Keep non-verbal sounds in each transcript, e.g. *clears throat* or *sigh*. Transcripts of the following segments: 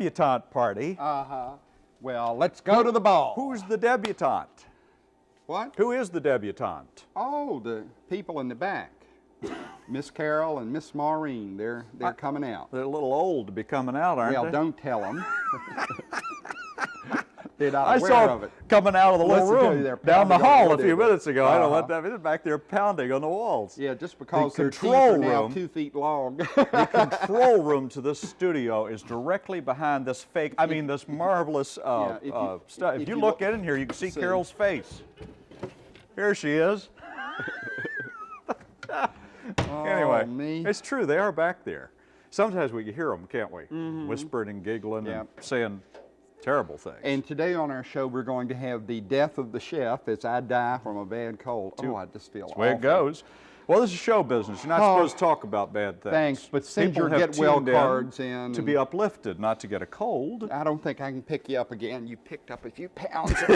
debutante party. Uh-huh. Well, let's go to the ball. Who's the debutante? What? Who is the debutante? Oh, the people in the back. *laughs* Miss Carol and Miss Maureen, they're, they're coming out. They're a little old to be coming out, aren't Well, they? don't tell them. *laughs* they're not I saw of it. coming out of the little Listen room down the hall a few minutes ago. I don't what Uh-huh. that is. Back there pounding on the walls. Yeah, just because their teeth control are now room- two feet long. The *laughs* control room to this studio is directly behind this fake, I mean this marvelous uh, Yeah, if you- uh, stuff. If, if you, look look- in here, you can see, see. Carol's face. Here she is. *laughs* *laughs* anyway, Oh, me. it's true, they are back there. Sometimes we can hear them, can't we? Whispering and giggling and saying terrible things. And today on our show, we're going to have the death of the chef as I die from a bad cold. Oh, I just feel That's the way it goes. Well, this is show business. You're not Oh. supposed to talk about bad things. Thanks, but send People your have get well cards in to be uplifted, not to get a cold. I don't think I can pick you up again. You picked up a few pounds. *laughs* *laughs*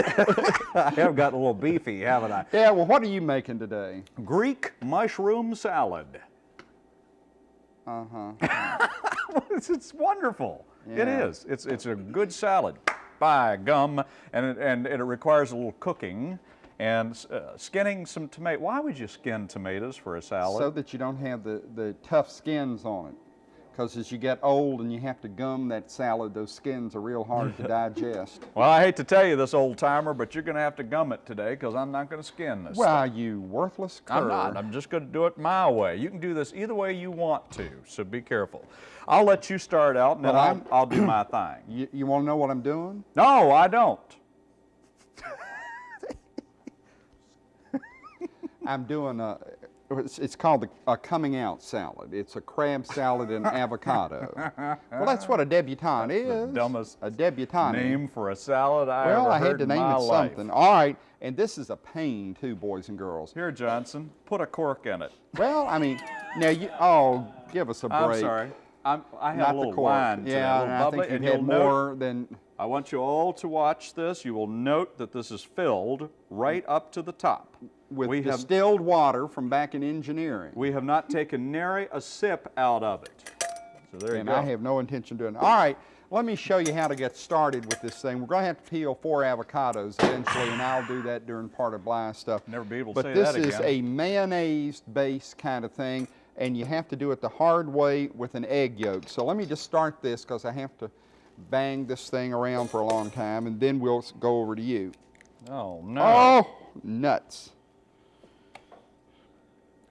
I have gotten a little beefy, haven't I? yeah, well, what are you making today? Greek mushroom salad. Uh-huh. it's, *laughs* it's wonderful. It Yeah. is. It's, it's a good salad. By gum, and it, and it requires a little cooking and uh, skinning some tomato. Why would you skin tomatoes for a salad? So that you don't have the, the tough skins on it. Because as you get old and you have to gum that salad, those skins are real hard to *laughs* digest. well, I hate to tell you this, old timer, but you're going to have to gum it today because I'm not going to skin this. Well, you worthless cur. I'm not. I'm just going to do it my way. You can do this either way you want to, so be careful. I'll let you start out, and then Well, I'll, I'm- I'll do my *clears throat* thing. You, you want to know what I'm doing? No, I don't. *laughs* I'm doing a, it's, it's called the, a coming out salad. It's a crab salad and *laughs* avocado. well, that's what a debutante is. dumbest a debutante. Name for a salad I well, I had to name it life. something. All right, and this is a pain too, boys and girls. Here, Johnson, put a cork in it. Well, I mean, now you, oh, give us a break. I'm sorry. I'm, I have Not a the little cork. wine yeah, a little I think you've had you'll note- more than, I want you all to watch this. You will note that this is filled right up to the top. With we have distilled water from back in engineering. we have not taken nary a sip out of it. So there you go. and. I have no intention of doing it. All right, let me show you how to get started with this thing. We're going to have to peel four avocados eventually, and I'll do that during part of Bly's stuff. Never be able to but say this is a mayonnaise-based kind of thing, and you have to do it the hard way with an egg yolk. So let me just start this because I have to bang this thing around for a long time, and then we'll go over to you. Oh no. Oh, nuts.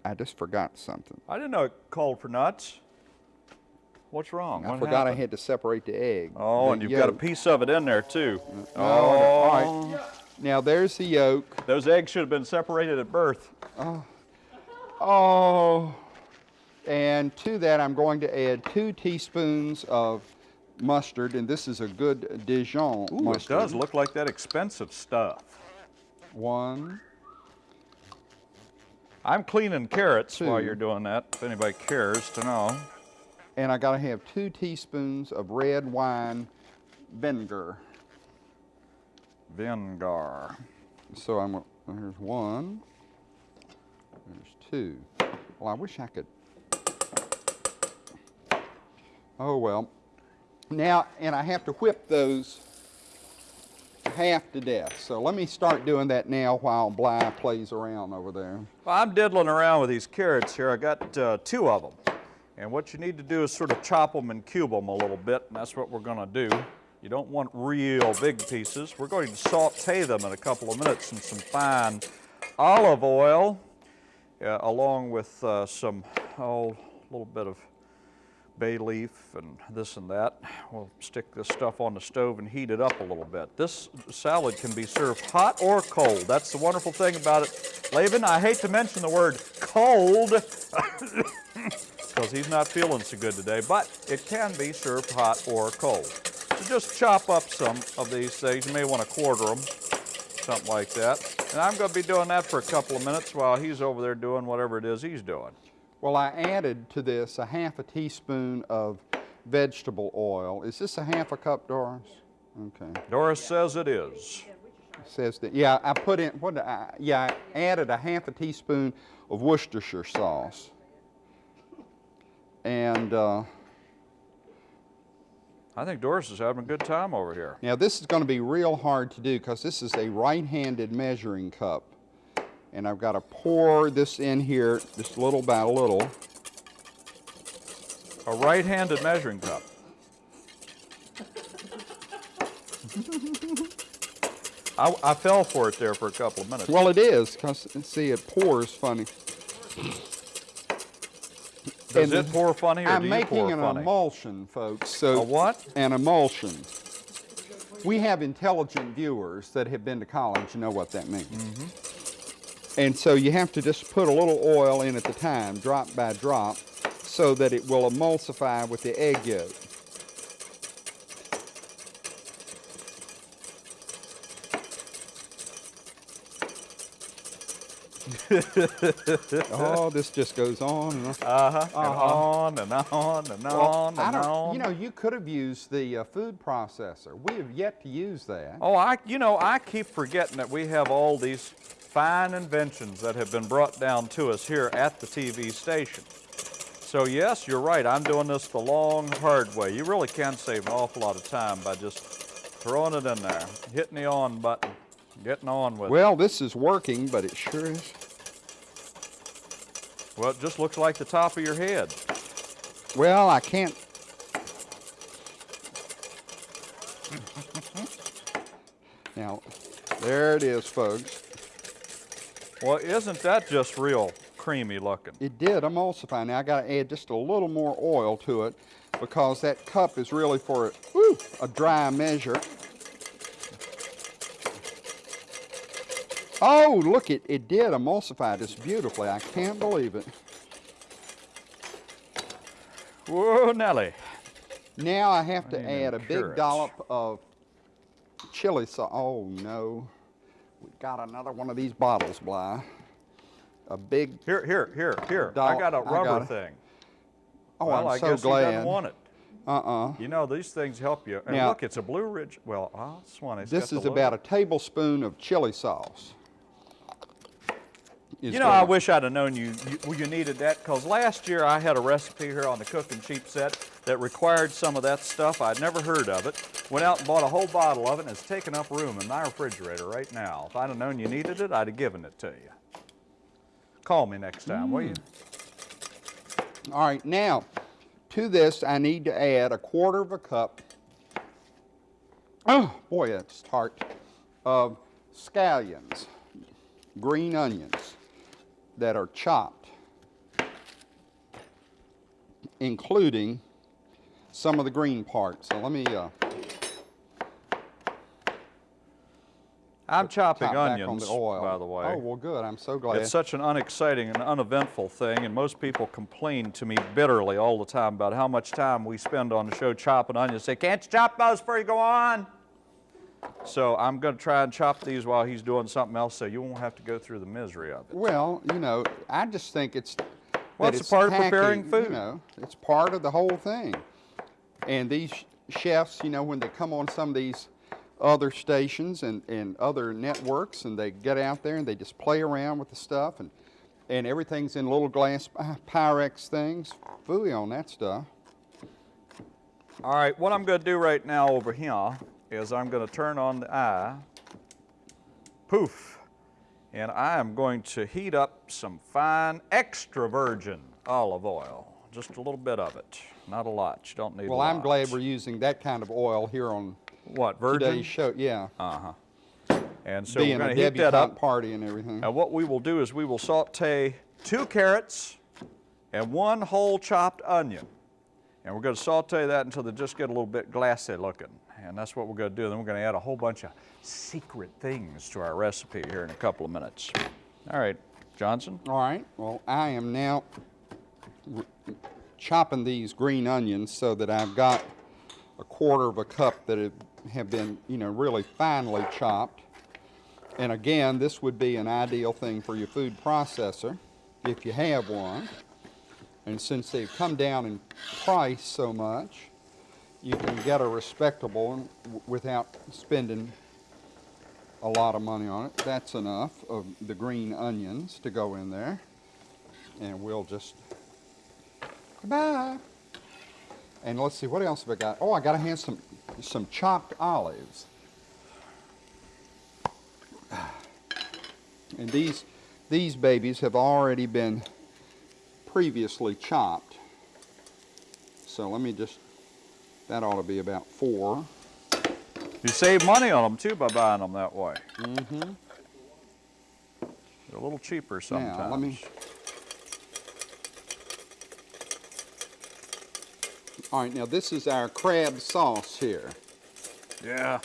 I just forgot something. I didn't know it called for nuts. What's wrong? I What forgot I had to separate the egg. Oh, the and you've got a piece of it in there too. Oh, all right. Oh. Now there's the yolk. Those eggs should have been separated at birth. Oh. oh, and to that I'm going to add two teaspoons of mustard, and this is a good Dijon Ooh, it does look like that expensive stuff. One, I'm cleaning carrots while you're doing that, if anybody cares to know. and I got to have two teaspoons of red wine vinegar. Vinegar. So I'm, gonna- one, there's two. Well, I wish I could. Oh well. Now, and I have to whip those half to death. So let me start doing that now while Bly plays around over there. Well, I'm diddling around with these carrots here. I got uh, two of them. And what you need to do is sort of chop them and cube them a little bit, and that's what we're going to do. You don't want real big pieces. We're going to saute them in a couple of minutes in some fine olive oil, uh, along with uh, some, oh, a little bit of bay leaf and this and that. We'll stick this stuff on the stove and heat it up a little bit. This salad can be served hot or cold. That's the wonderful thing about it. Laban, I hate to mention the word cold *laughs* because he's not feeling so good today, but it can be served hot or cold. So just chop up some of these things. You may want to quarter them, something like that. And I'm going to be doing that for a couple of minutes while he's over there doing whatever it is he's doing. Well, I added to this a half a teaspoon of vegetable oil. Is this a half a cup, Doris? Okay. Doris says it is. says that, yeah, I put in, what, I, yeah, I added a half a teaspoon of Worcestershire sauce. And uh, I think Doris is having a good time over here. Now this is going to be real hard to do because this is a right-handed measuring cup. And I've got to pour this in here just little by a little. A right-handed measuring cup. I, I fell for it there for a couple of minutes. Well, it is because see, it pours funny. Does and it pour funny or I'm do you making an funny? emulsion, folks. So A what? An emulsion. We have intelligent viewers that have been to college and know what that means. Mm-hmm. And so you have to just put a little oil in at the time, drop by drop, so that it will emulsify with the egg yolk. *laughs* oh, this just goes on and on. Uh-huh. And Uh-huh. on and on and Well, on I and don't- on. You know, you could have used the uh, food processor. We have yet to use that. Oh, I, you know, I keep forgetting that we have all these fine inventions that have been brought down to us here at the TV station. So yes, you're right, I'm doing this the long, hard way. You really can save an awful lot of time by just throwing it in there, hitting the on button, getting on with it. Well, this is working, but it sure is. Well, it just looks like the top of your head. Well, I can't. *laughs* now, there it is, folks. Well, isn't that just real creamy looking? It did emulsify. Now I got to add just a little more oil to it because that cup is really for whew, a dry measure. Oh, look, it, it did emulsify this beautifully. I can't believe it. Whoa, Nelly. Now I have to add a big carrots. dollop of chili sauce. Oh no, we got another one of these bottles, Bly. A big. Here, here, here, here. I got a rubber it. thing. Oh, well, I'm I so guess he doesn't glad. want it. Uh-uh. You know, these things help you. And Now- look, it's a Blue Ridge. Well, ah, Swanee's This is about a tablespoon of chili sauce. You know, I wish I'd have known you you, you needed that because last year I had a recipe here on the Cooking Cheap set that required some of that stuff. I'd never heard of it. Went out and bought a whole bottle of it, and it's taking up room in my refrigerator right now. If I'd have known you needed it, I'd have given it to you. Call me next time, will you? Mm. All right, now to this I need to add a quarter of a cup. Oh boy, that's tart. Of scallions, green onions that are chopped, including some of the green parts. So let me uh, I'm chopping on onions, the oil. by the way. Oh well, good. I'm so glad. It's such an unexciting and uneventful thing, and most people complain to me bitterly all the time about how much time we spend on the show chopping onions. Say, can't you chop those before you go on? So I'm going to try and chop these while he's doing something else, so you won't have to go through the misery of it. Well, you know, I just think it's. Well, it's a part of preparing food. You know, it's part of the whole thing. And these chefs, you know, when they come on some of these other stations and, and other networks, and they get out there and they just play around with the stuff, and and everything's in little glass Pyrex things. Fooey on that stuff. All right, what I'm going to do right now over here is I'm going to turn on the eye. Poof. And I am going to heat up some fine extra virgin olive oil. Just a little bit of it, not a lot. You don't need Well, I'm glad we're using that kind of oil here on What, virgin? today's show. Yeah, Uh-huh. And so being we're going to heat that up. party and everything. And what we will do is we will saute two carrots and one whole chopped onion. And we're going to saute that until they just get a little bit glassy looking. And that's what we're going to do. Then we're going to add a whole bunch of secret things to our recipe here in a couple of minutes. All right, Johnson. All right. Well, I am now chopping these green onions so that I've got a quarter of a cup that have- been, you know, really finely chopped. And again, this would be an ideal thing for your food processor if you have one. And since they've come down in price so much, you can get a respectable one without spending a lot of money on it. That's enough of the green onions to go in there. And we'll just, goodbye. And let's see, what else have I got? Oh, I gotta have some, some chopped olives. *sighs* And these, these babies have already been previously chopped. So let me just, that ought to be about four. You save money on them too by buying them that way. Mm-hmm. They're a little cheaper sometimes. Now, let me. All right, now this is our crab sauce here Yeah.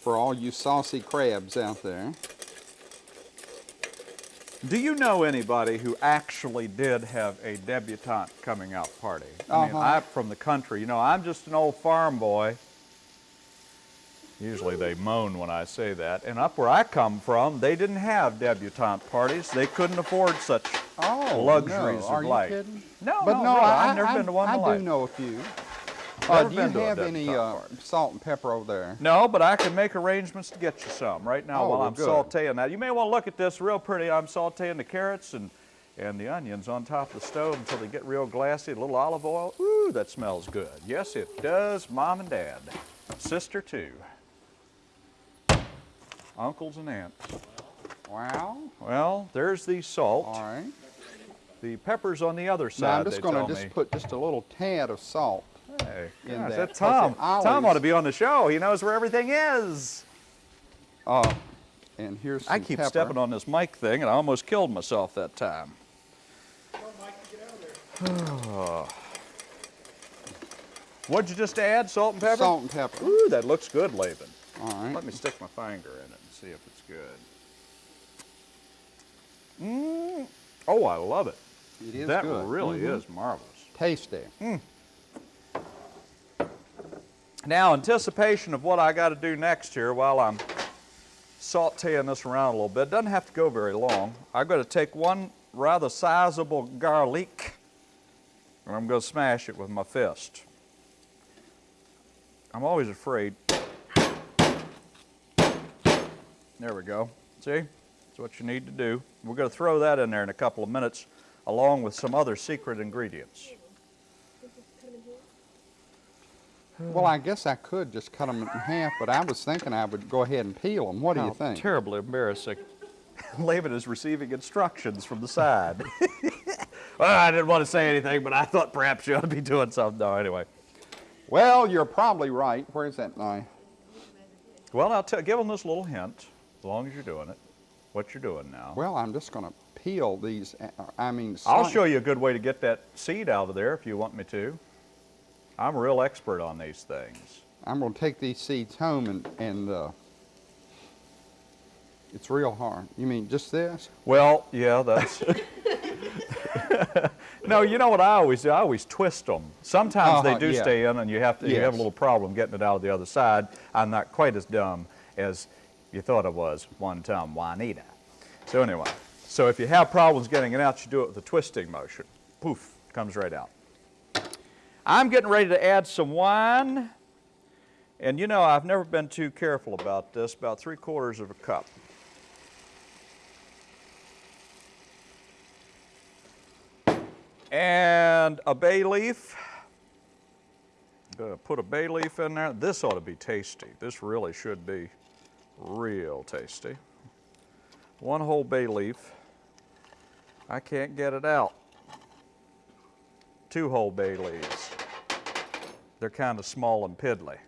for all you saucy crabs out there. Do you know anybody who actually did have a debutante coming out party? I mean, Uh-huh. I'm from the country. You know, I'm just an old farm boy. Usually they moan when I say that. And up where I come from, they didn't have debutante parties. They couldn't afford such Oh, luxuries no. of Are you life. kidding? No, But no, no, really, I, I've never I, been to one in I do life. know a few. Never Uh, do you been to a have any uh, salt and pepper over there? No, but I can make arrangements to get you some right now Oh, while I'm good. sauteing that. You may want to look at this real pretty. I'm sauteing the carrots and, and the onions on top of the stove until they get real glassy. A little olive oil. Ooh, that smells good. Yes, it does, Mom and Dad. Sister, too. Uncles and aunts. Wow. Well, there's the salt. All right. The pepper's on the other side, Now I'm just going to just put just a little tad of salt. Hey, gosh, that, that Tom. Tom ought to be on the show. He knows where everything is. Uh, and here's some I keep pepper. stepping on this mic thing, and I almost killed myself that time. *sighs* What'd you just add? Salt and pepper? Salt and pepper. Ooh, that looks good, Laban. All right. Let me stick my finger in it and see if it's good. Mmm. Oh, I love it. It is that good. really Mhm. is marvelous. Tasty. Now, anticipation of what I got to do next here while I'm sauteing this around a little bit. it Doesn't have to go very long. I'm going to take one rather sizable garlic and I'm going to smash it with my fist. I'm always afraid. There we go. See? That's what you need to do. We're going to throw that in there in a couple of minutes along with some other secret ingredients. Well, I guess I could just cut them in half, but I was thinking I would go ahead and peel them. What do you think? Terribly embarrassing. *laughs* Laban is receiving instructions from the side. *laughs* *laughs* well, I didn't want to say anything, but I thought perhaps you ought to be doing something. No, anyway. Well, you're probably right. Where's that knife? Well, I'll tell, give them this little hint, as long as you're doing it, what you're doing now. Well, I'm just going to peel these. uh, I mean, I'll show you a good way to get that seed out of there if you want me to. I'm a real expert on these things. I'm going to take these seeds home and and uh, it's real hard. You mean just this? Well, yeah, that's. *laughs* no, you know what I always do? I always twist them. Sometimes they Uh-huh, do yeah. stay in, and you have to. You have a little problem getting it out of the other side. I'm not quite as dumb as you thought I was one time, Juanita. So anyway, so if you have problems getting it out, you do it with a twisting motion. Poof, comes right out. I'm getting ready to add some wine. And you know, I've never been too careful about this, about three quarters of a cup. And a bay leaf. I'm gonna put a bay leaf in there. This ought to be tasty. This really should be real tasty. One whole bay leaf. I can't get it out. Two whole bay leaves. They're kind of small and piddly.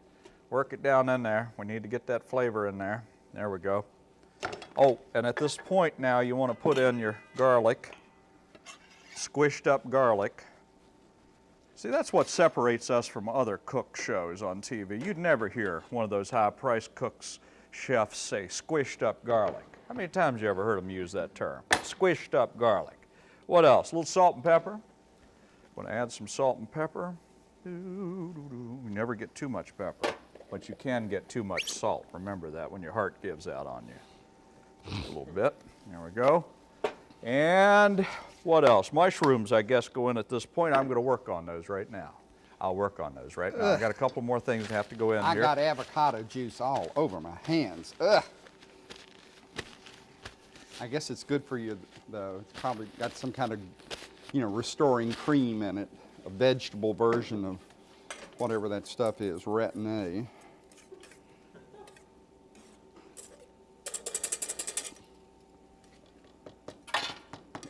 Work it down in there. We need to get that flavor in there. There we go. Oh, and at this point now you want to put in your garlic squished up garlic. See, that's what separates us from other cook shows on TV. You'd never hear one of those high-priced cooks, chefs say squished up garlic. How many times you ever heard them use that term? Squished up garlic. What else? A little salt and pepper. Want to add some salt and pepper. You never get too much pepper, but you can get too much salt. Remember that when your heart gives out on you. A little bit. There we go. And what else? Mushrooms, I guess, go in at this point. I'm going to work on those right now. I'll work on those right now. I've got a couple more things that have to go in I here. got avocado juice all over my hands. Ugh. I guess it's good for you, though. It's probably got some kind of, you know, restoring cream in it, a vegetable version of whatever that stuff is, retin-A.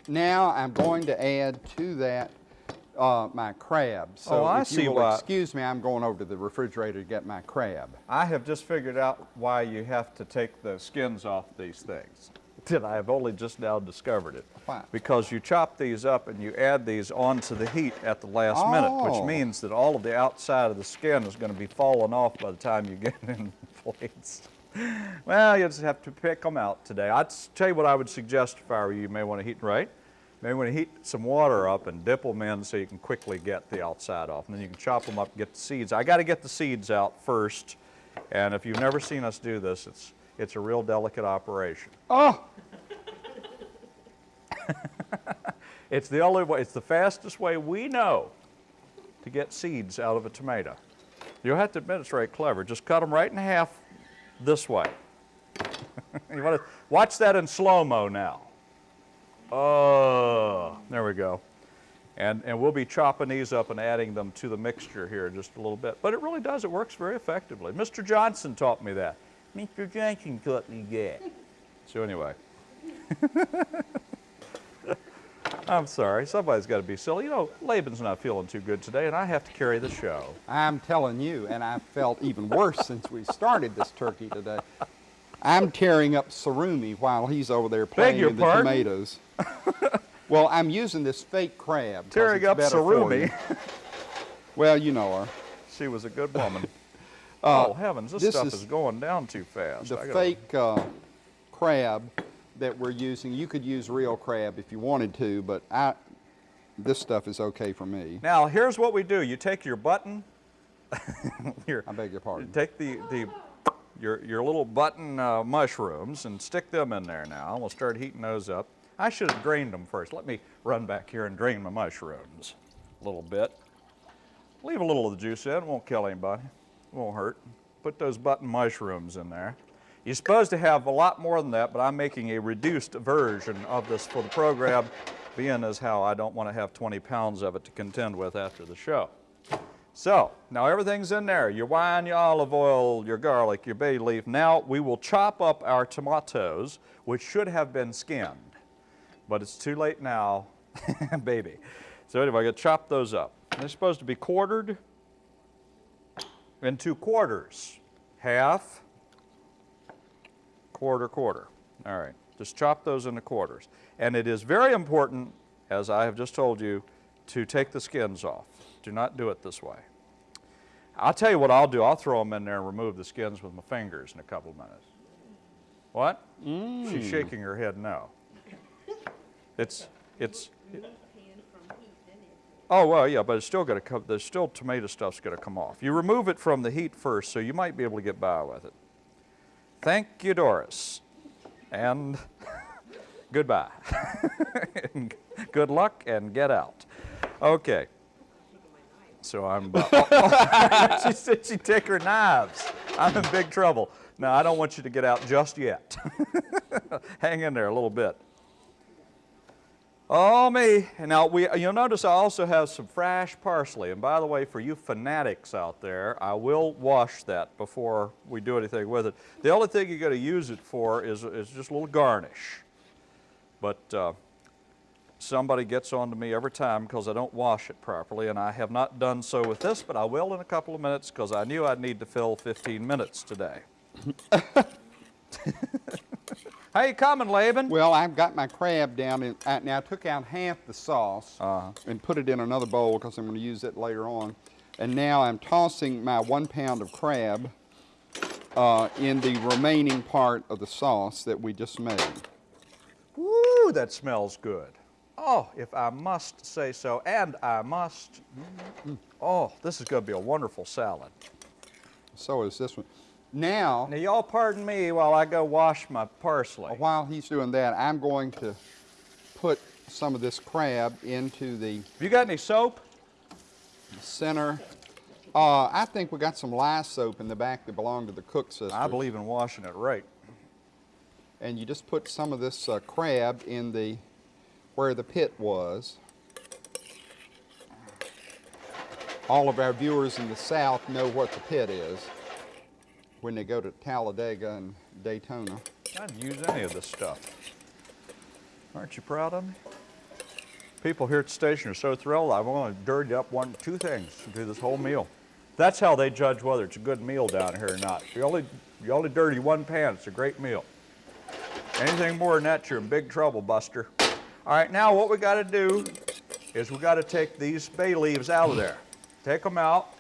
Now I'm going to add to that uh, my crab. So Oh, I see why- excuse me, I'm going over to the refrigerator to get my crab. I have just figured out why you have to take the skins off these things. *laughs* That I have only just now discovered it. Why? Because you chop these up and you add these onto the heat at the last minute, Oh. which means that all of the outside of the skin is going to be falling off by the time you get it *laughs* in plates. Well, you just have to pick them out today. I'd tell you what I would suggest if I were you. You may want to heat, right? Maybe want to heat some water up and dip them in so you can quickly get the outside off. And then you can chop them up and get the seeds. I got to get the seeds out first. And if you've never seen us do this, it's, it's a real delicate operation. Oh, *laughs* It's the only way, it's the fastest way we know to get seeds out of a tomato. You'll have to admit it's very clever. Just cut them right in half this way. *laughs* you want to watch that in slow-mo now. Oh, there we go. And, and we'll be chopping these up and adding them to the mixture here in just a little bit. But it really does, it works very effectively. Mr. Johnson taught me that. Mr. Johnson taught me that. *laughs* So anyway. *laughs* I'm sorry, somebody's got to be silly. You know, Laban's not feeling too good today, and I have to carry the show. I'm telling you, and I felt even worse since we started this turkey today. I'm tearing up surumi while he's over there playing your in the pardon? tomatoes. *laughs* well, I'm using this fake crab. Tearing up better for surumi. you. Well, you know her. She was a good woman. Uh, oh heavens, this, this stuff is is, going down too fast. The gotta- fake uh, crab that we're using, you could use real crab if you wanted to, but I, this stuff is okay for me. Now here's what we do: you take your button, *laughs* your, I beg your pardon. take the the your your little button uh, mushrooms and stick them in there. Now we'll start heating those up. I should have drained them first. Let me run back here and drain my mushrooms a little bit. Leave a little of the juice in. It won't kill anybody. Won't hurt. Put those button mushrooms in there. You're supposed to have a lot more than that, but I'm making a reduced version of this for the program, being as how I don't want to have 20 pounds of it to contend with after the show. So, now everything's in there. Your wine, your olive oil, your garlic, your bay leaf. Now we will chop up our tomatoes, which should have been skinned. But it's too late now, *laughs* baby. So anyway, I got to chop those up. They're supposed to be quartered into quarters. Half, quarter, quarter. All right, just chop those into quarters. And it is very important, as I have just told you, to take the skins off. Do not do it this way. I'll tell you what I'll do. I'll throw them in there and remove the skins with my fingers in a couple of minutes. What? She's mm. shaking her head no. It's, it's, Oh, well, yeah, but it's still going to come, there's still tomato stuff's going to come off. You remove it from the heat first, so you might be able to get by with it. Thank you, Doris. And *laughs* goodbye. *laughs* Good luck and get out. Okay. So I'm about, *laughs* she said she'd take her knives. I'm in big trouble. Now, I don't want you to get out just yet. Hang in there a little bit. Oh me! Now we, you'll notice I also have some fresh parsley. And by the way, for you fanatics out there, I will wash that before we do anything with it. The only thing you got to use it for is, is just a little garnish. But uh, somebody gets on to me every time because I don't wash it properly, and I have not done so with this, but I will in a couple of minutes because I knew I'd need to fill 15 minutes today. *laughs* How you coming, Laban? Well, I've got my crab down, in, uh, now I took out half the sauce Uh-huh. and put it in another bowl because I'm going to use it later on. And now I'm tossing my one pound of crab uh, in the remaining part of the sauce that we just made. Woo, that smells good. Oh, if I must say so, and I must. Oh, this is going to be a wonderful salad. So is this one. Now, Now, y'all pardon me while I go wash my parsley. while he's doing that, I'm going to put some of this crab into the Have You got any soap? center. Uh, I think we got some lye soap in the back that belonged to the cook sister. I believe in washing it right. and you just put some of this uh, crab in the where the pit was. all of our viewers in the South know what the pit is when they go to Talladega and Daytona. I'd use any of this stuff. Aren't you proud of me? People here at the station are so thrilled. I've only dirtied up one, two things through this whole meal. That's how they judge whether it's a good meal down here or not. You only, you only dirty one pan, it's a great meal. Anything more than that, you're in big trouble, Buster. All right, now what we got to do is we got to take these bay leaves out of there. Take them out,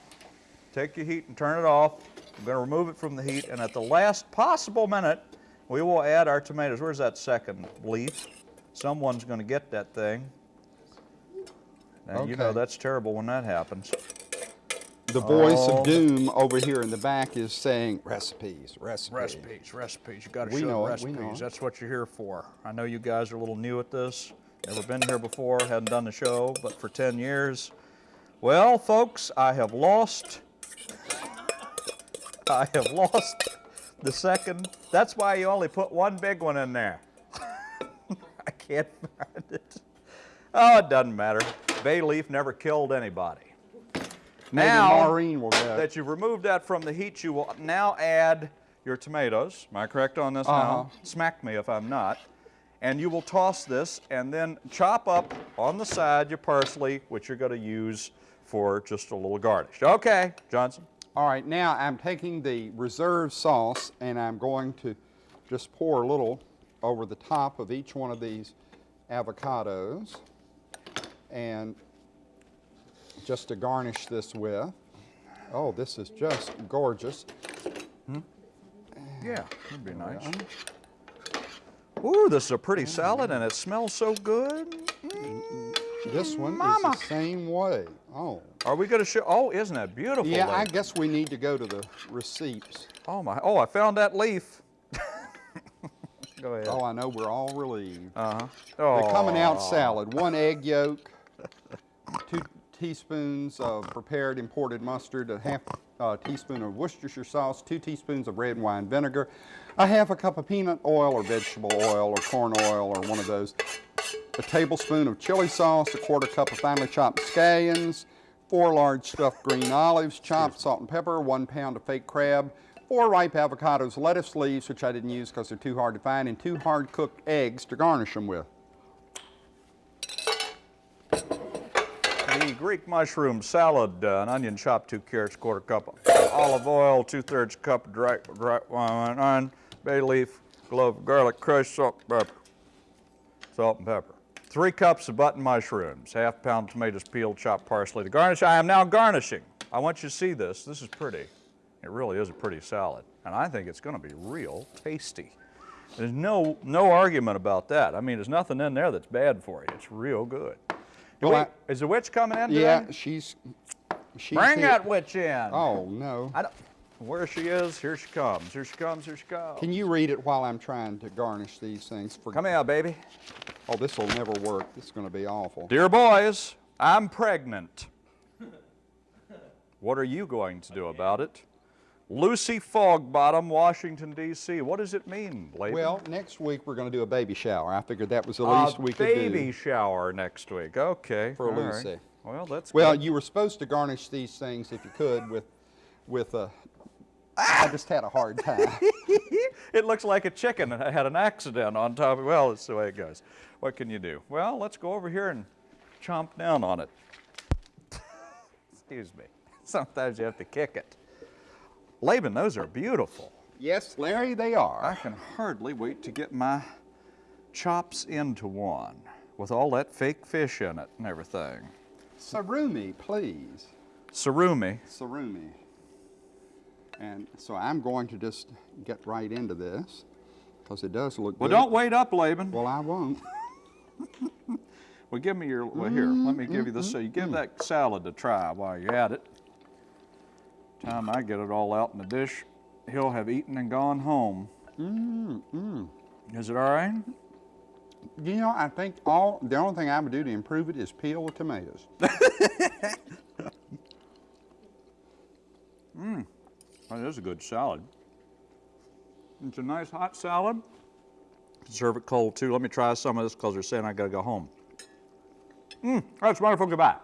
take your heat and turn it off. I'm going to remove it from the heat, and at the last possible minute, we will add our tomatoes. Where's that second leaf? Someone's going to get that thing. And you know that's terrible when that happens. The voice Oh. of doom over here in the back is saying recipes, recipes. Recipes, recipes. You got to We show know the it, we recipes. know it. That's what you're here for. I know you guys are a little new at this. Never been here before, hadn't done the show, but for 10 years. Well, folks, I have lost. I have lost the second. That's why you only put one big one in there. *laughs* I can't find it. Oh, it doesn't matter. Bay leaf never killed anybody. Maybe Now that you've removed that from the heat, you will now add your tomatoes. Am I correct on this Uh-huh. now? Smack me if I'm not. And you will toss this and then chop up on the side your parsley, which you're going to use for just a little garnish. Okay, Johnson. All right, now I'm taking the reserve sauce and I'm going to just pour a little over the top of each one of these avocados and just to garnish this with. Oh, this is just gorgeous. Yeah, that'd be nice. Ooh, this is a pretty salad and it smells so good. Mm. This one Mama. is the same way. Oh. Are we going to show? Oh, isn't that beautiful? Yeah, I guess we need to go to the receipts. Oh my! Oh, I found that leaf. *laughs* Go ahead. Oh, I know we're all relieved. Uh-huh. Oh. The coming out salad, one egg yolk, two teaspoons of prepared imported mustard, a half uh, teaspoon of Worcestershire sauce, two teaspoons of red wine vinegar, a half a cup of peanut oil or vegetable oil or corn oil or one of those, a tablespoon of chili sauce, a quarter cup of finely chopped scallions, four large stuffed green olives, chopped salt and pepper, one pound of fake crab, four ripe avocados, lettuce leaves, which I didn't use because they're too hard to find, and two hard cooked eggs to garnish them with. The Greek mushroom salad, uh, an onion chopped, two carrots, quarter cup of olive oil, two thirds cup of dry, dry wine, bay leaf, clove garlic, crushed salt, pepper. Salt and pepper. Three cups of button mushrooms, half pound tomatoes peeled, chopped parsley to garnish. I am now garnishing. I want you to see this. This is pretty. It really is a pretty salad. And I think it's going to be real tasty. There's no, no argument about that. I mean, there's nothing in there that's bad for you. It's real good. Well, we- is the witch coming in today? Yeah, she's. she's Bring here. that witch in. Oh no! Where she is, here she comes. Here she comes, here she comes. Can you read it while I'm trying to garnish these things? For Come out, baby. oh, this will never work. This is going to be awful. Dear boys, I'm pregnant. What are you going to do about it? Lucy Fogbottom, Washington, D.C. What does it mean, Laban? Well, next week we're going to do a baby shower. I figured that was the a least we could do. A baby shower next week. Okay. For all right. Lucy. Well, that's Well, good. you were supposed to garnish these things if you could with, with a. I just had a hard time. *laughs* it looks like a chicken that had an accident on top of Well, it's the way it goes. What can you do? Well, let's go over here and chomp down on it. Excuse me. *laughs* Sometimes you have to kick it. Laban, those are beautiful. yes, Larry, they are. I can hardly wait to get my chops into one with all that fake fish in it and everything. Sarumi, please. Surumi. Sarumi. And so I'm going to just get right into this because it does look Well, good. Well, don't wait up, Laban. Well, I won't. *laughs* Well, give me your, well, here, let me give you this, so you give that salad a try while you're at it. Time I get it all out in the dish, he'll have eaten and gone home. Mm, mm. Is it all right? You know, I think all the only thing I would do to improve it is peel the tomatoes. *laughs* *laughs* That is a good salad. It's a nice hot salad. Serve it cold too. Let me try some of this because they're saying I gotta go home. Mmm, that's wonderful. Goodbye.